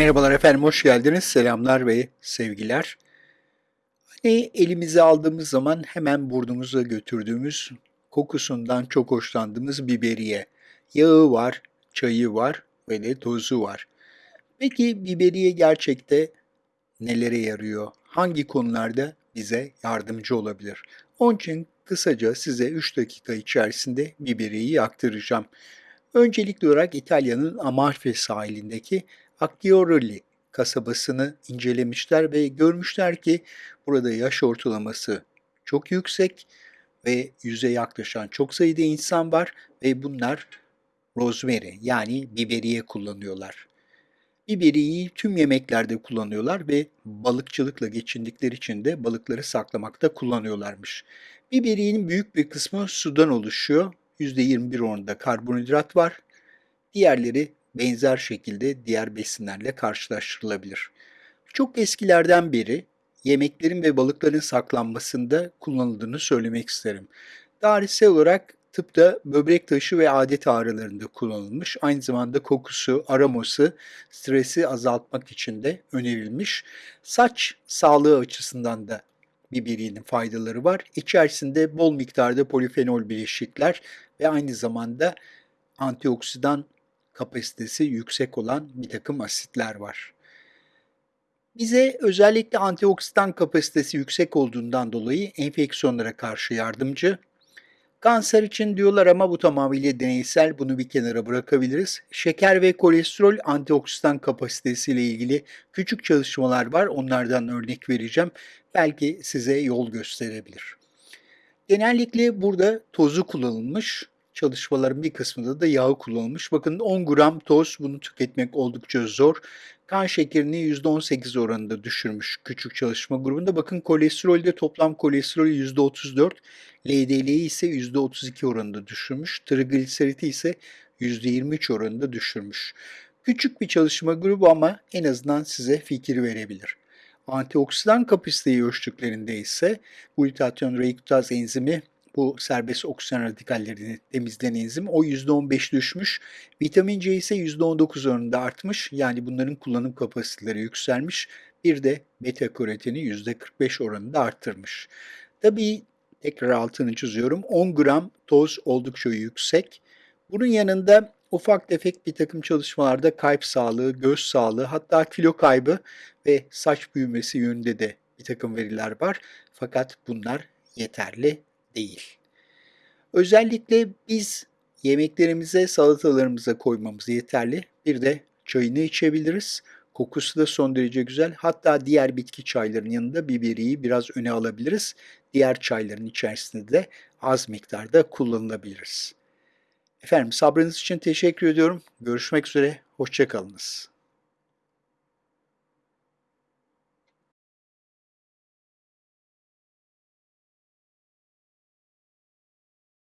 Merhabalar efendim, hoş geldiniz. Selamlar ve sevgiler. Hani elimize aldığımız zaman hemen burnumuza götürdüğümüz, kokusundan çok hoşlandığımız biberiye. Yağı var, çayı var ve de tozu var. Peki biberiye gerçekte nelere yarıyor? Hangi konularda bize yardımcı olabilir? Onun için kısaca size 3 dakika içerisinde biberiyeyi aktaracağım. Öncelikli olarak İtalya'nın Amalfi sahilindeki Acciaroli kasabasını incelemişler ve görmüşler ki burada yaş ortalaması çok yüksek ve yüze yaklaşan çok sayıda insan var ve bunlar rosemary yani biberiye kullanıyorlar. Biberiyeyi tüm yemeklerde kullanıyorlar ve balıkçılıkla geçindikleri için de balıkları saklamakta kullanıyorlarmış. Biberiyenin büyük bir kısmı sudan oluşuyor. %21 oranında karbonhidrat var. Diğerleri benzer şekilde diğer besinlerle karşılaştırılabilir. Çok eskilerden beri yemeklerin ve balıkların saklanmasında kullanıldığını söylemek isterim. Tarihsel olarak tıpta böbrek taşı ve adet ağrılarında kullanılmış. Aynı zamanda kokusu, aroması, stresi azaltmak için de önerilmiş. Saç sağlığı açısından da biberiyenin faydaları var. İçerisinde bol miktarda polifenol bileşikler ve aynı zamanda antioksidan kapasitesi yüksek olan bir takım asitler var. Bize özellikle antioksidan kapasitesi yüksek olduğundan dolayı enfeksiyonlara karşı yardımcı. Kanser için diyorlar ama bu tamamıyla deneysel, bunu bir kenara bırakabiliriz. Şeker ve kolesterol antioksidan kapasitesiyle ilgili küçük çalışmalar var, onlardan örnek vereceğim. Belki size yol gösterebilir. Genellikle burada tozu kullanılmış çalışmaların bir kısmında da yağı kullanılmış. Bakın 10 gram toz bunu tüketmek oldukça zor. Kan şekerini %18 oranında düşürmüş küçük çalışma grubunda. Bakın kolesterolde toplam kolesterol %34, LDL'yi ise %32 oranında düşürmüş. Trigliseriti ise %23 oranında düşürmüş. Küçük bir çalışma grubu ama en azından size fikir verebilir. Antioksidan kapasiteyi ölçtüklerinde ise glutatyon reduktaz enzimi bu serbest oksijen radikallerini temizleyen enzim o %15 düşmüş. Vitamin C ise %19 oranında artmış. Yani bunların kullanım kapasiteleri yükselmiş. Bir de beta karoteni %45 oranında arttırmış. Tabii tekrar altını çiziyorum. 10 gram toz oldukça yüksek. Bunun yanında ufak tefek bir takım çalışmalarda kalp sağlığı, göz sağlığı hatta kilo kaybı ve saç büyümesi yönünde de bir takım veriler var. Fakat bunlar yeterli değil. Özellikle biz yemeklerimize, salatalarımıza koymamız yeterli. Bir de çayını içebiliriz. Kokusu da son derece güzel. Hatta diğer bitki çaylarının yanında biberiyi biraz öne alabiliriz. Diğer çayların içerisinde de az miktarda kullanılabiliriz. Efendim sabrınız için teşekkür ediyorum. Görüşmek üzere. Hoşçakalınız.